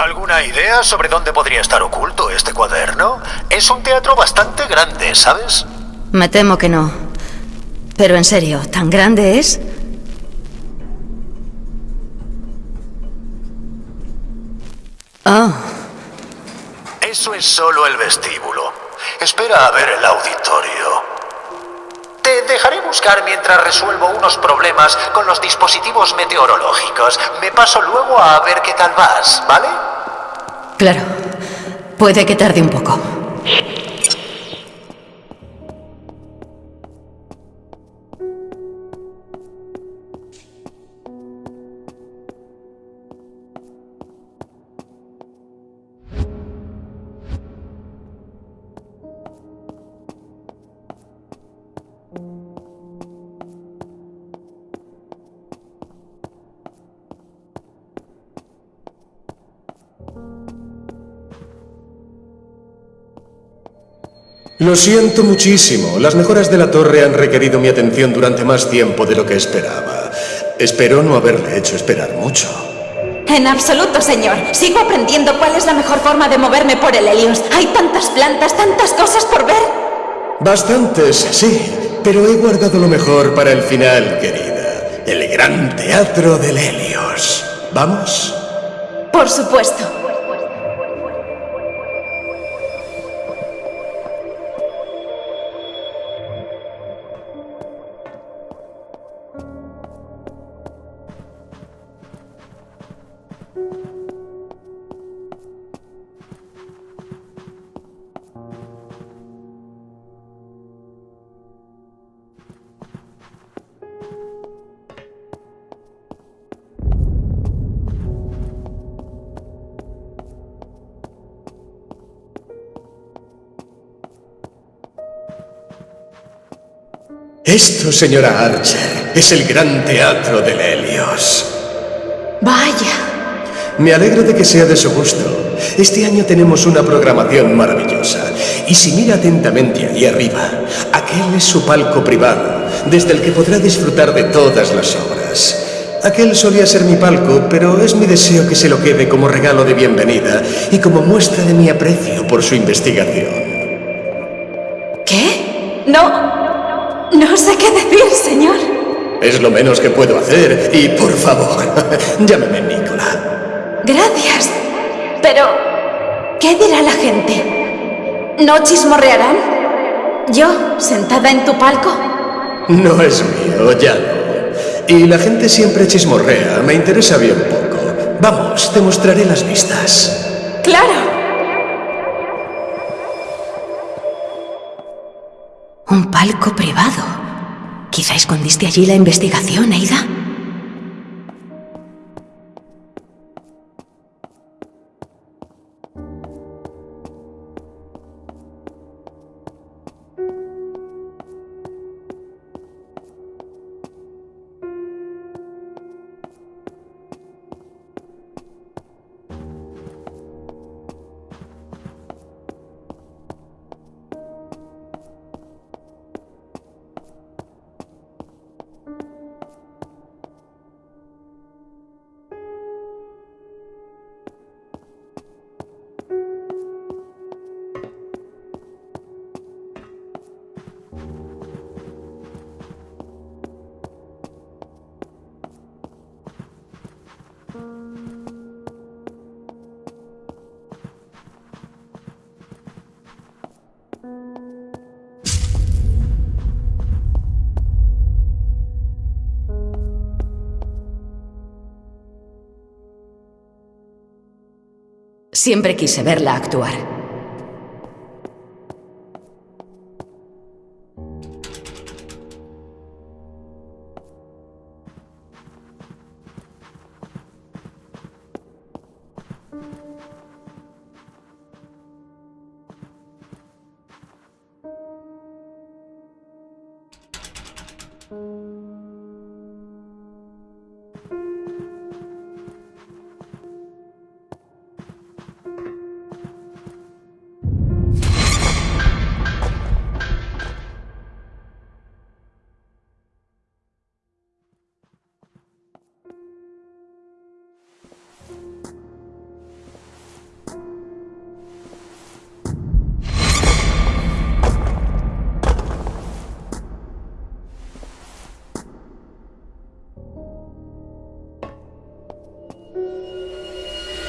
¿Alguna idea sobre dónde podría estar oculto este cuaderno? Es un teatro bastante grande, ¿sabes? Me temo que no. Pero en serio, ¿tan grande es? Oh. Eso es solo el vestíbulo. Espera a ver el auditorio. Te dejaré buscar mientras resuelvo unos problemas con los dispositivos meteorológicos. Me paso luego a ver qué tal vas, ¿vale? Claro. Puede que tarde un poco. Lo siento muchísimo. Las mejoras de la torre han requerido mi atención durante más tiempo de lo que esperaba. Espero no haberle hecho esperar mucho. En absoluto, señor. Sigo aprendiendo cuál es la mejor forma de moverme por el Helios. Hay tantas plantas, tantas cosas por ver. Bastantes, sí. Pero he guardado lo mejor para el final, querida. El gran teatro del Helios. ¿Vamos? Por supuesto. Esto, señora Archer, es el gran teatro del Helios. Vaya. Me alegro de que sea de su gusto. Este año tenemos una programación maravillosa. Y si mira atentamente allí arriba, aquel es su palco privado, desde el que podrá disfrutar de todas las obras. Aquel solía ser mi palco, pero es mi deseo que se lo quede como regalo de bienvenida y como muestra de mi aprecio por su investigación. ¿Qué? No, no sé qué decir, señor. Es lo menos que puedo hacer y, por favor, llámeme Nicola. Gracias. Pero, ¿qué dirá la gente? ¿No chismorrearán? ¿Yo, sentada en tu palco? No es mío, ya no. Y la gente siempre chismorrea, me interesa bien poco. Vamos, te mostraré las vistas. ¡Claro! Un palco privado. Quizá escondiste allí la investigación, Aida. Siempre quise verla actuar.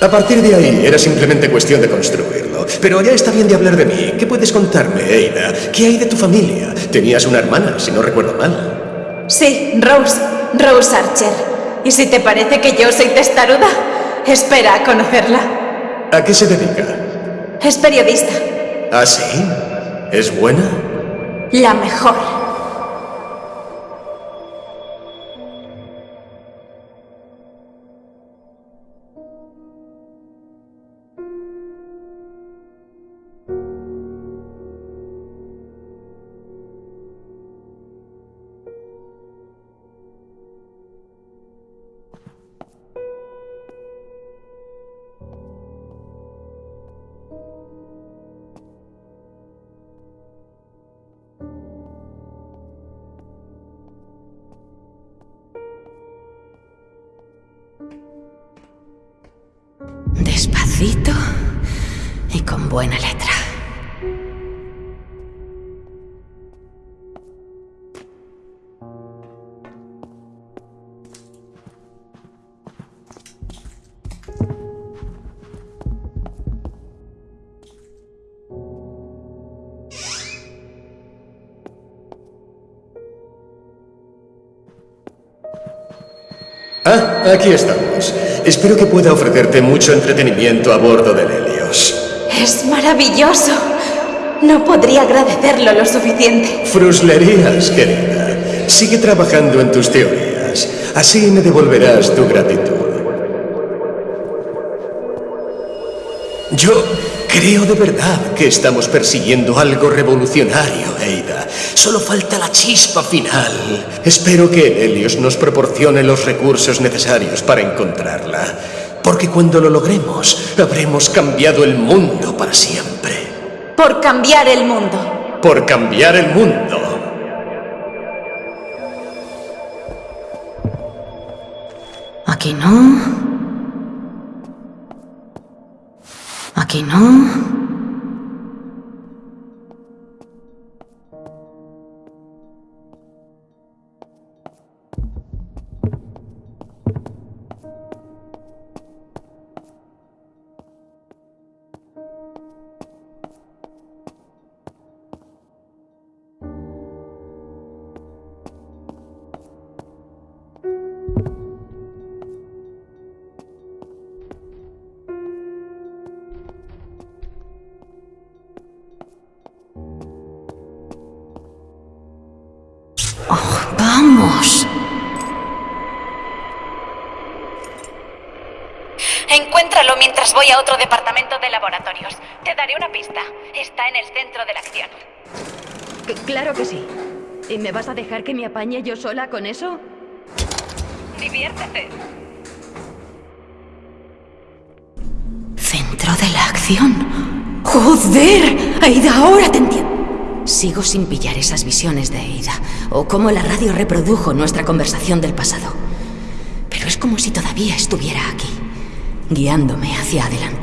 A partir de ahí era simplemente cuestión de construirlo. Pero ya está bien de hablar de mí. ¿Qué puedes contarme, Eida? ¿Qué hay de tu familia? Tenías una hermana, si no recuerdo mal. Sí, Rose. Rose Archer. ¿Y si te parece que yo soy testaruda? Espera a conocerla. ¿A qué se dedica? Es periodista. ¿Ah, sí? ¿Es buena? La mejor. Buena letra. Ah, aquí estamos. Espero que pueda ofrecerte mucho entretenimiento a bordo del Helios. Es maravilloso. No podría agradecerlo lo suficiente. Fruslerías, querida. Sigue trabajando en tus teorías. Así me devolverás tu gratitud. Yo creo de verdad que estamos persiguiendo algo revolucionario, Eida. Solo falta la chispa final. Espero que el Helios nos proporcione los recursos necesarios para encontrarla. Porque cuando lo logremos, habremos cambiado el mundo para siempre. Por cambiar el mundo. Por cambiar el mundo. Aquí no. Aquí no. Voy a otro departamento de laboratorios. Te daré una pista. Está en el centro de la acción. claro que sí. ¿Y me vas a dejar que me apañe yo sola con eso? Diviértete. Centro de la acción. ¡Joder! Aida, ahora te entiendo. Sigo sin pillar esas visiones de Eida, o cómo la radio reprodujo nuestra conversación del pasado. Pero es como si todavía estuviera aquí, guiándome hacia adelante.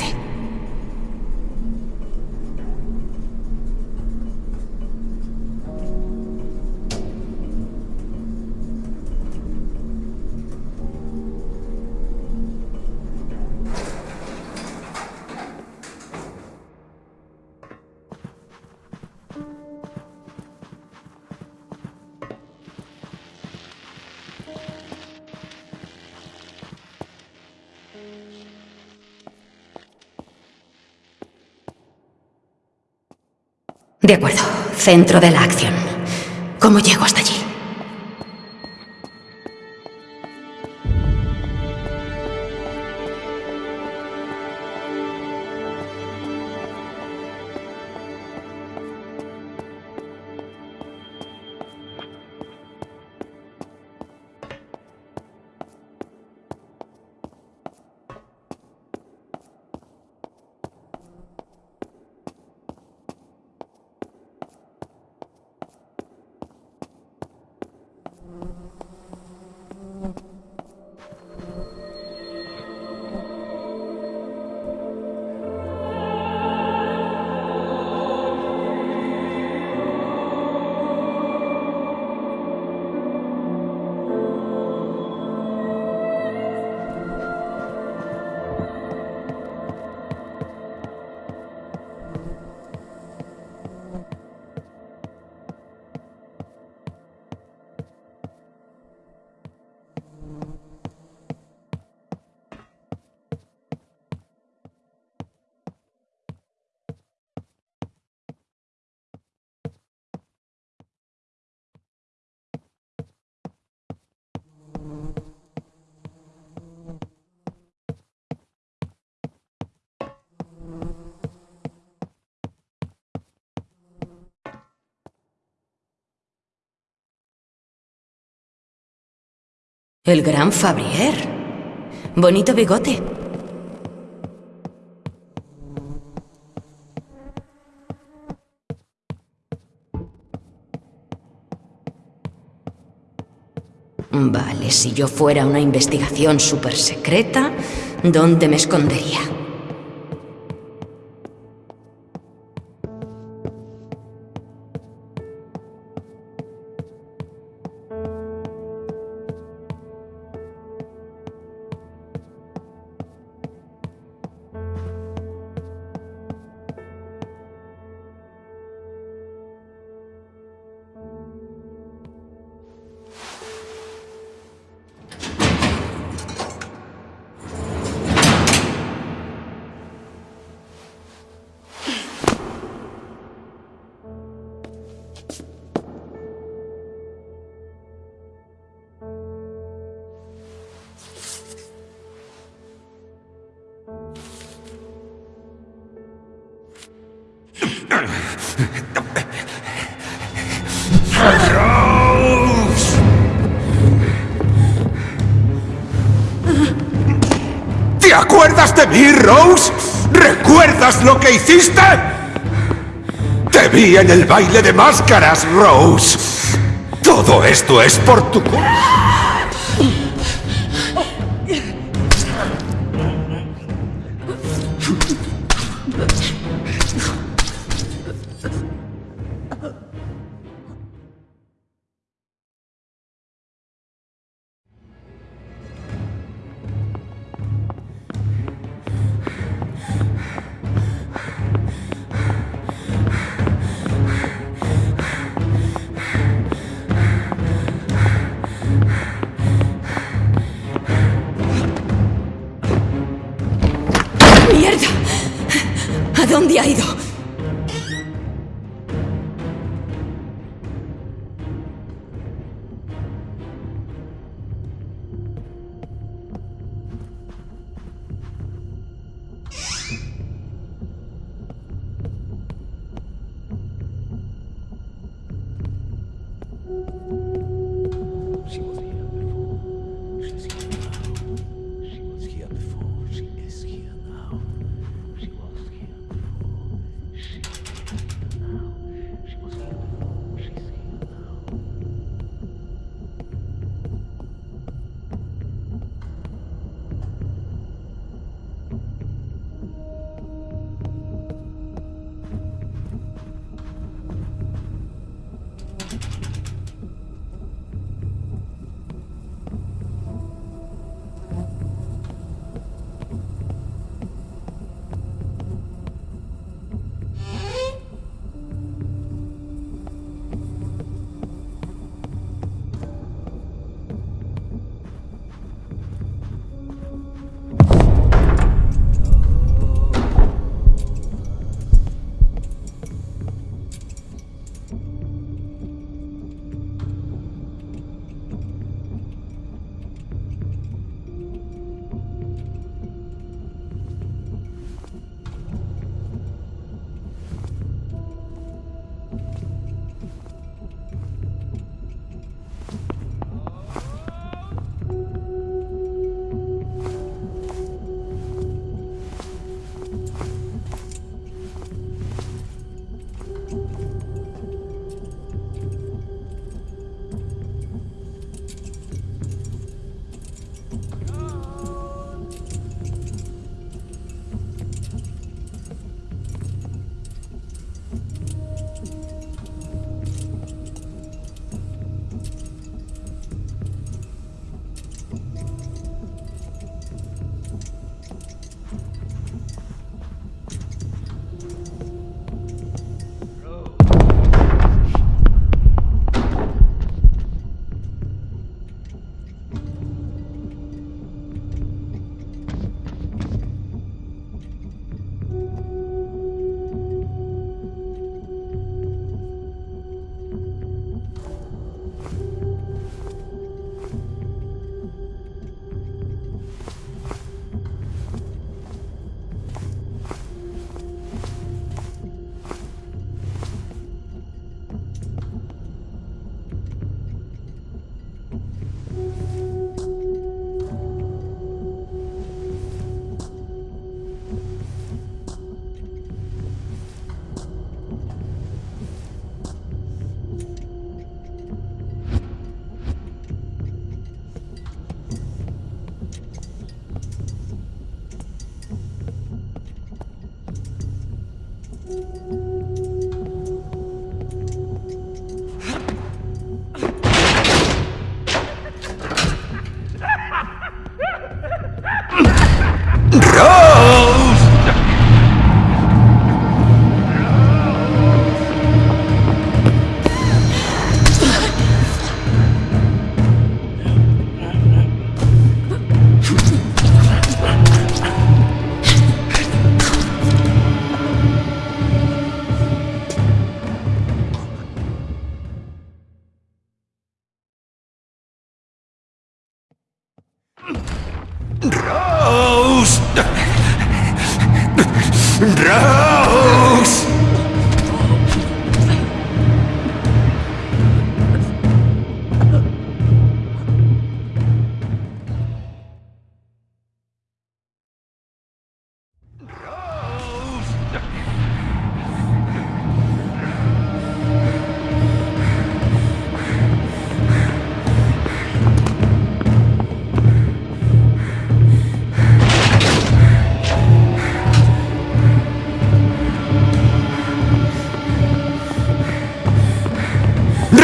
De acuerdo, centro de la acción. ¿Cómo llego hasta allí? El gran Fabrier. Bonito bigote. Vale, si yo fuera una investigación súper secreta, ¿dónde me escondería? Acuerdas de mí, Rose? ¿Recuerdas lo que hiciste? Te vi en el baile de máscaras, Rose. Todo esto es por tu culpa. ¿A dónde ha ido? Rose. Rose.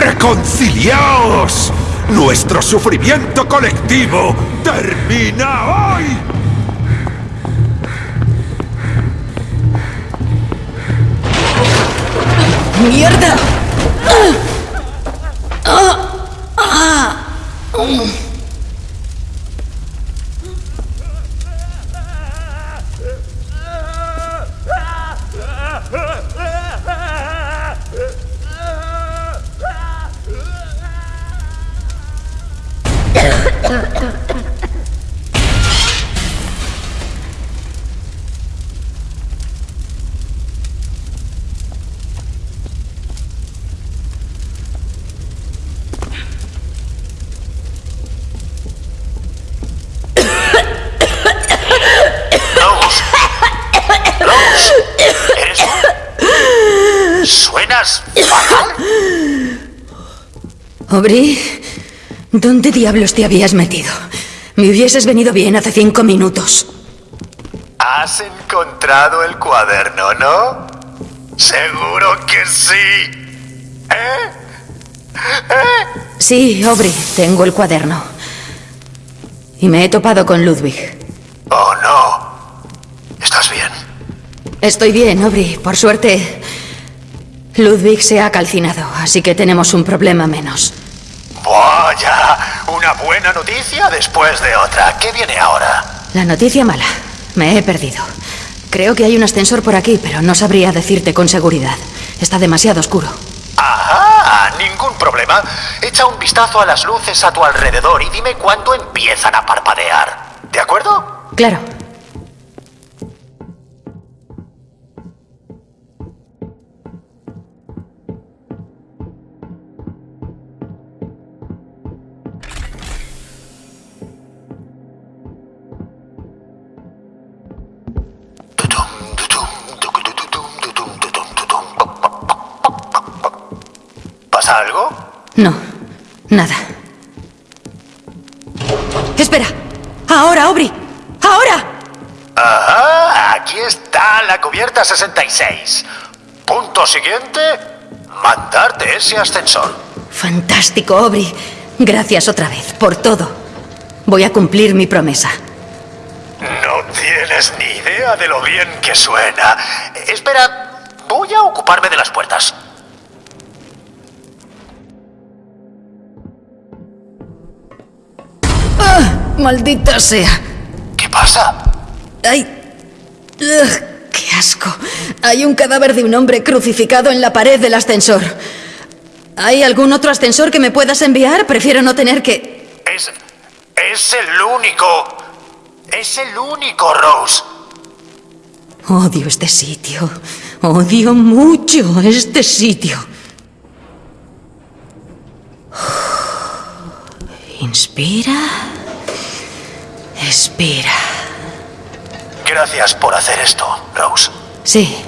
¡Reconciliaos! Nuestro sufrimiento colectivo termina hoy. ¡Mierda! Rose. Aubrey, ¿dónde diablos te habías metido? Me hubieses venido bien hace cinco minutos. Has encontrado el cuaderno, ¿no? Seguro que sí. ¿Eh? Sí, Aubrey, tengo el cuaderno. Y me he topado con Ludwig. Oh, no. ¿Estás bien? Estoy bien, Aubrey. Por suerte, Ludwig se ha calcinado, así que tenemos un problema menos. Vaya, una buena noticia después de otra. ¿Qué viene ahora? La noticia mala. Me he perdido. Creo que hay un ascensor por aquí, pero no sabría decirte con seguridad. Está demasiado oscuro. Ajá, ningún problema. Echa un vistazo a las luces a tu alrededor y dime cuándo empiezan a parpadear. ¿De acuerdo? Claro. No, nada. Espera. Ahora, Aubrey. Ahora. Ajá, aquí está la cubierta 66. Punto siguiente, mandarte ese ascensor. Fantástico, Aubrey. Gracias otra vez por todo. Voy a cumplir mi promesa. No tienes ni idea de lo bien que suena. Espera, voy a ocuparme de las puertas. Maldita sea. ¿Qué pasa? ¡Ay! Ugh, ¡Qué asco! Hay un cadáver de un hombre crucificado en la pared del ascensor. ¿Hay algún otro ascensor que me puedas enviar? Prefiero no tener que... Es. Es el único. Es el único, Rose. Odio este sitio. Odio mucho este sitio. Inspira. Expira. Gracias por hacer esto, Rose. Sí,